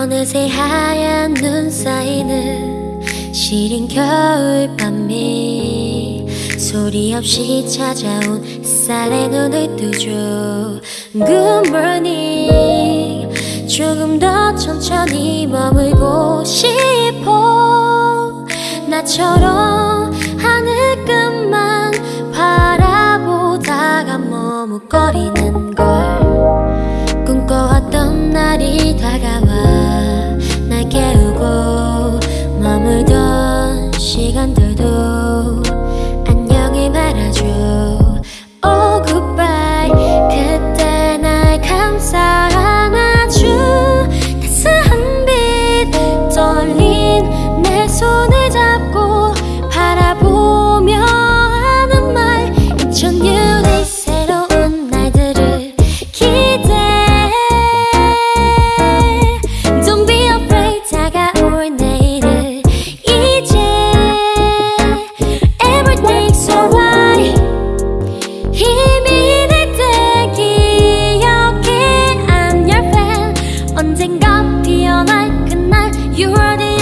어느새 하얀 눈 사이는 시린 겨울밤이 소리 없이 찾아온 햇살에 눈을 뜨죠. Good morning. 조금 더 천천히 머물고 싶어. 나처럼 하늘 끝만 바라보다가 머뭇거리는 언젠가 피어날 그날 You are the